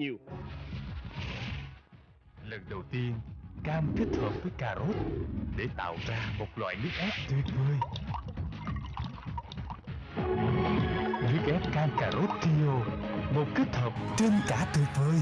nhiều Lần đầu tiên, cam kết hợp với cà rốt để tạo ra một loại nước ép tuyệt vời. Nước ép cam cà rốt Trio, một kết hợp trên cả tuyệt vời.